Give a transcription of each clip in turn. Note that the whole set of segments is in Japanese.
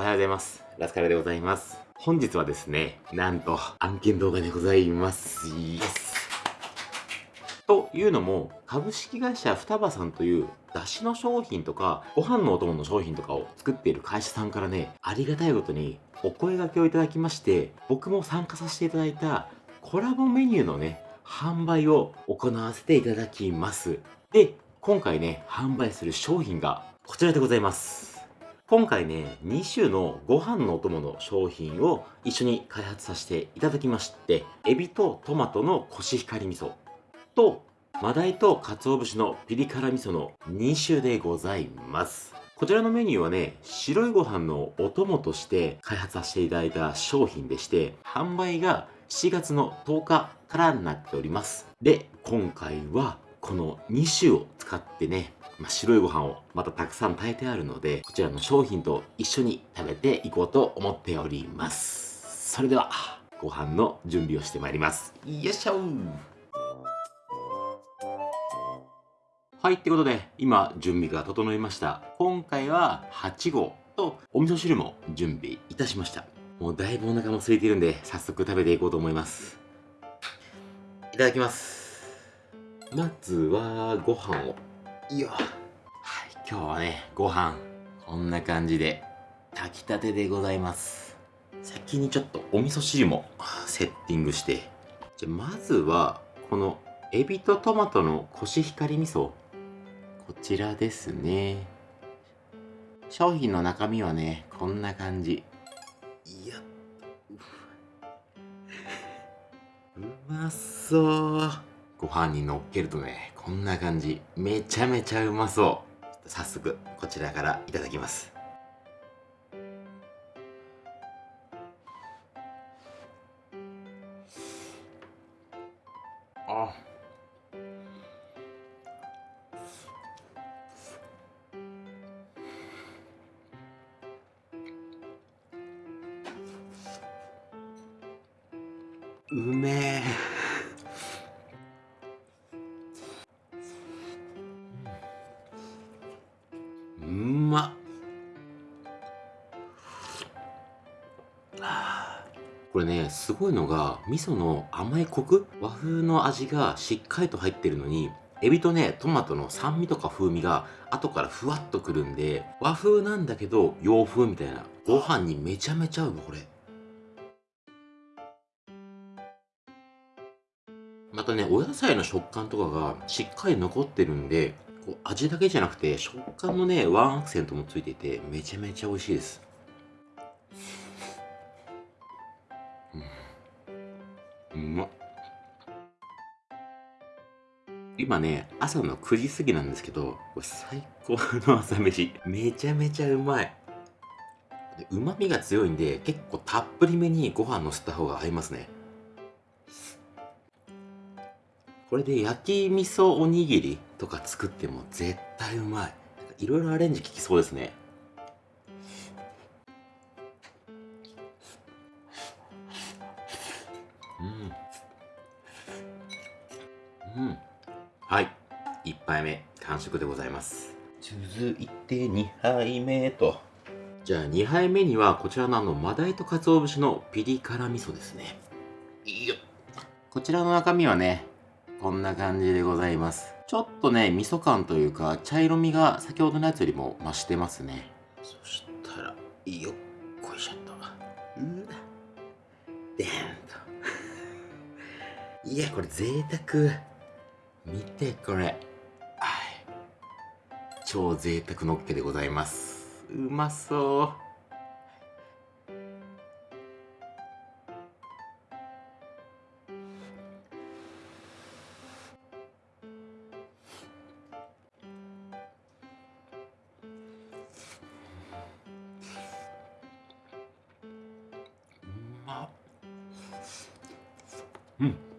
おはようございます。ラスカルでございます。本日はですね、なんと案件動画でございます。イエス。というのも、株式会社双葉さんという出汁の商品とか、ご飯のお供の商品とかを作っている会社さんからね、ありがたいことにお声掛けをいただきまして、僕も参加させていただいたコラボメニューのね、販売を行わせていただきます。で、今回ね、販売する商品がこちらでございます。今回ね、2種のご飯のお供の商品を一緒に開発させていただきまして、エビとトマトのコシヒカリ味噌と、マダイと鰹節のピリ辛味噌の2種でございます。こちらのメニューはね、白いご飯のお供として開発させていただいた商品でして、販売が7月の10日からになっております。で、今回はこの2種を使ってね、まあ、白いご飯をまたたくさん炊いてあるので、こちらの商品と一緒に食べていこうと思っております。それでは、ご飯の準備をしてまいります。よいしょはい、ってことで、今、準備が整いました。今回は8号とお味噌汁も準備いたしました。もうだいぶお腹も空いているんで、早速食べていこうと思います。いただきます。まずは、ご飯を。いや。はい、今日はね、ご飯、こんな感じで、炊きたてでございます。先にちょっとお味噌汁もセッティングして、じゃまずは、このエビとトマトのコシヒカリ味噌。こちらですね。商品の中身はね、こんな感じ。いや うまそうご飯にのっけるとねこんな感じ。めちゃめちゃうまそう。早速こちらからいただきます。あ。うめえ。すごいのが味噌の甘いコク？和風の味がしっかりと入ってるのにエビとねトマトの酸味とか風味が後からふわっとくるんで和風なんだけど洋風みたいな。ご飯にめちゃめちゃ合うこれ。またね、お野菜の食感とかがしっかり残ってるんで、こう味だけじゃなくて食感のね、ワンアクセントもついていて、めちゃめちゃ美味しいです。う。まっ。今ね、朝の9時過ぎなんですけど、最高の朝飯。めちゃめちゃうまい。うまみが強いんで、結構たっぷりめにご飯のせた方が合いますね。これで焼き味噌おにぎりとか作っても絶対うまいいろいろアレンジ効きそうですね食でございます続いて2杯目とじゃあ2杯目にはこちらのあのマダイと鰹節のピリ辛味噌ですねいいよこちらの中身はねこんな感じでございます。ちょっとね、味噌感というか、茶色みが先ほどのやつよりも増してますね。そしたら、よっこいしょっと。うわ。でーんと。いや、これ贅沢。見て、これ。はい。超贅沢のっけでございます。うまそう。うん。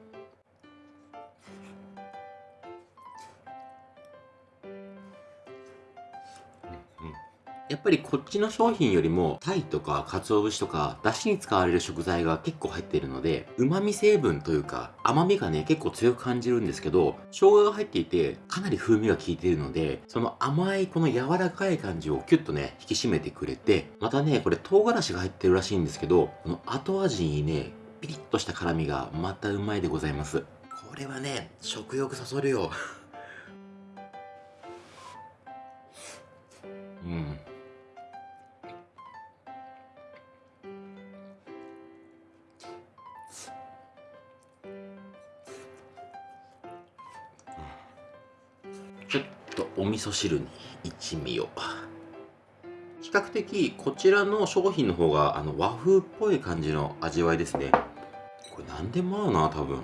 っぱりこっちの商品よりも、タイとか鰹節とか、出汁に使われる食材が結構入っているので、旨味成分というか、甘みがね、結構強く感じるんですけど、生姜が入っていて、かなり風味が効いているので、その甘いこの柔らかい感じをキュッとね、引き締めてくれて、またね、これ唐辛子が入ってるらしいんですけど、この後味にね、ピリッとした辛みがまたうまいでございます。これはね、食欲そそるよ。ちょっとお味噌汁に一味を。比較的こちらの商品の方があの和風っぽい感じの味わいですね。これ何でも合うな、多分。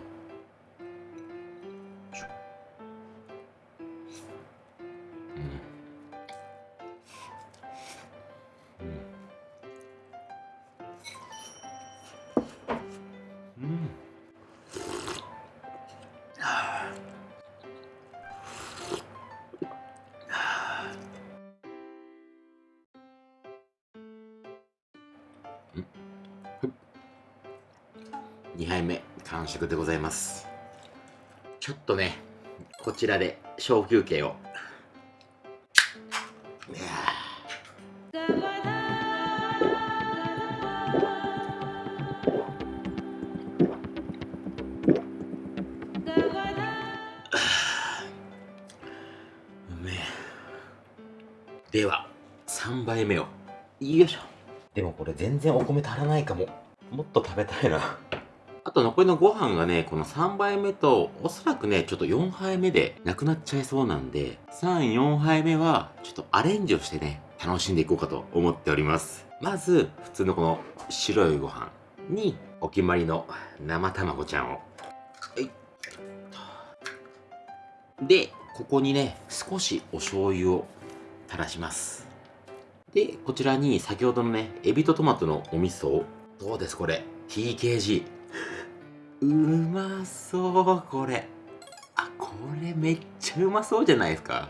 2杯目完食でございます。ちょっとねこちらで小休憩を。では3杯目を。よいしょ。でもこれ全然お米足らないかも。もっと食べたいな。あと残りのご飯がね、この3杯目と、おそらくね、ちょっと4杯目でなくなっちゃいそうなんで、3、4杯目は、ちょっとアレンジをしてね、楽しんでいこうかと思っております。まず、普通のこの白いご飯に、お決まりの生卵ちゃんを。はい。で、ここにね、少しお醤油を垂らします。で、こちらに先ほどのね、エビとトマトのお味噌を、どうですこれ ?TKG。うまそうこれ。あこれめっちゃうまそうじゃないですか。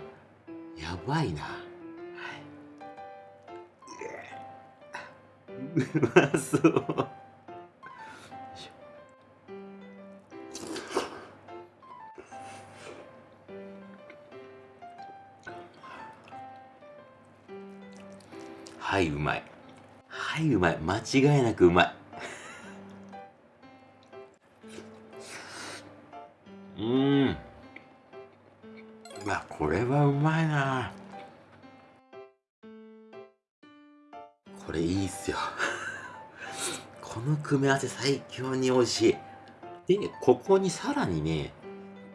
やばいな。うまそう。はいうまい。はいうまい。間違いなくうまい。れはうまいな。これいいっすよ。この組み合わせ最強に美味しい。で、ここにさらにね、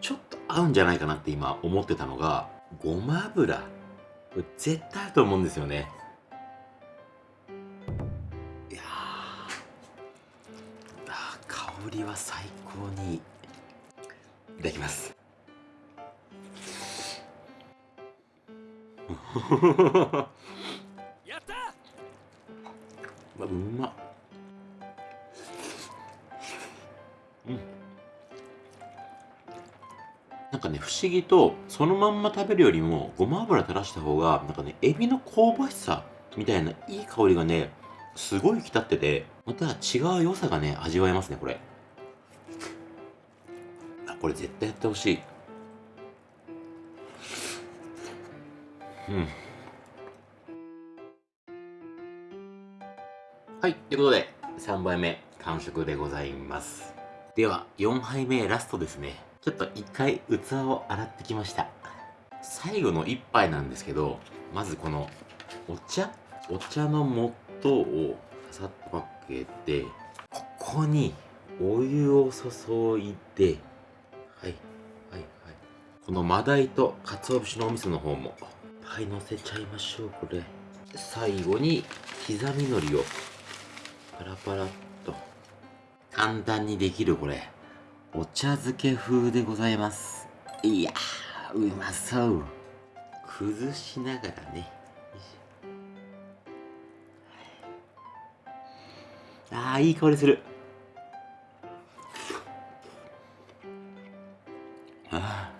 ちょっと合うんじゃないかなって今思ってたのが、ごま油。絶対あると思うんですよね。いやーあ香りは最高に。いただきます。やったうわうま。うん。なんかね、不思議と、そのまんま食べるよりも、ごま油垂らした方が、なんかね、エビの香ばしさみたいないい香りがね、すごい引き立ってて、また違う良さがね、味わえますね、これ。あ、これ絶対やってほしい。はい、ということで、3杯目、完食でございます。では、4杯目、ラストですね。ちょっと一回、器を洗ってきました。最後の1杯なんですけど、まずこの、お茶？お茶の素をささっとかけて、ここに、お湯を注いで、はい、はい、はい。このマダイと鰹節のお味噌の方も、はい、乗せちゃいましょう、これ。最後に、刻み海苔をパラパラっと。簡単にできるこれ。お茶漬け風でございます。いやうまそう。崩しながらね。よいしょ。あーいい香りする。あ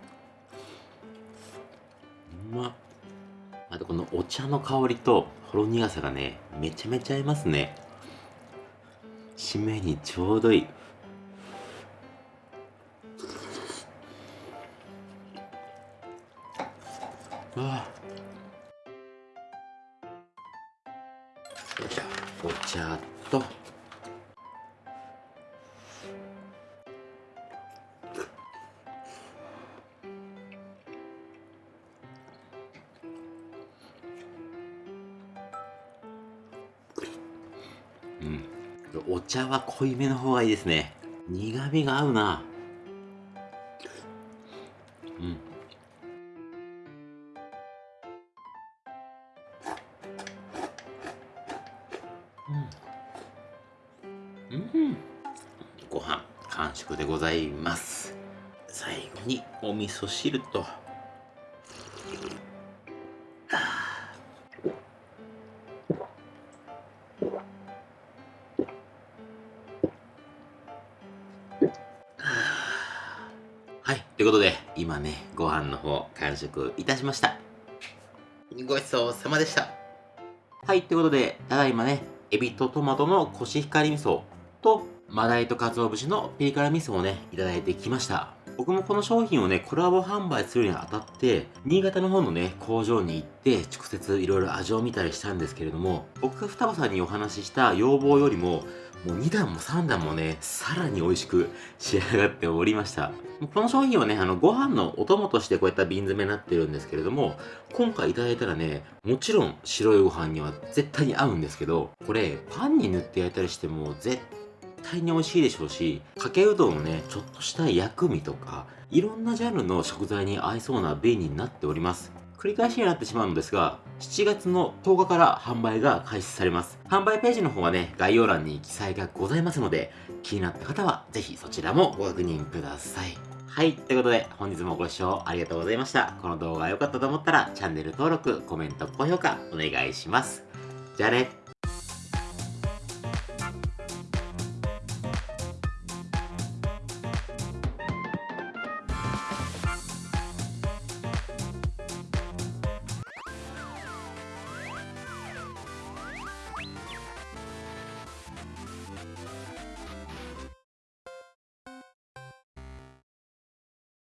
ー。うまっ。とこのお茶の香りとほろ苦さがね、めちゃめちゃ合いますね。締めにちょうどいい。あ茶は濃いめの方がいいですね。苦味が合うな。うん。うん、うん、ご飯完食でございます。最後にお味噌汁とはい。ということで、今ね、ご飯の方、完食いたしました。ごちそうさまでした。はい。ということで、ただいまね、エビとトマトのコシヒカリ味噌と、マダイと鰹節のピリ辛味噌をね、いただいてきました。僕もこの商品をね、コラボ販売するにあたって、新潟の方のね、工場に行って、直接いろいろ味を見たりしたんですけれども、僕が双葉さんにお話しした要望よりも、もう2段も3段もね、さらに美味しく仕上がっておりました。この商品はね、あの、ご飯のお供としてこういった瓶詰めになってるんですけれども、今回いただいたらね、もちろん白いご飯には絶対に合うんですけど、これ、パンに塗って焼いたりしても絶対に美味しいでしょうし、かけうどんのね、ちょっとした薬味とか、いろんなジャンルの食材に合いそうな便利になっております。繰り返しになってしまうのですが、7月の10日から販売が開始されます。販売ページの方はね、概要欄に記載がございますので、気になった方はぜひそちらもご確認ください。はい。ということで、本日もご視聴ありがとうございました。この動画が良かったと思ったら、チャンネル登録、コメント、高評価、お願いします。じゃあね。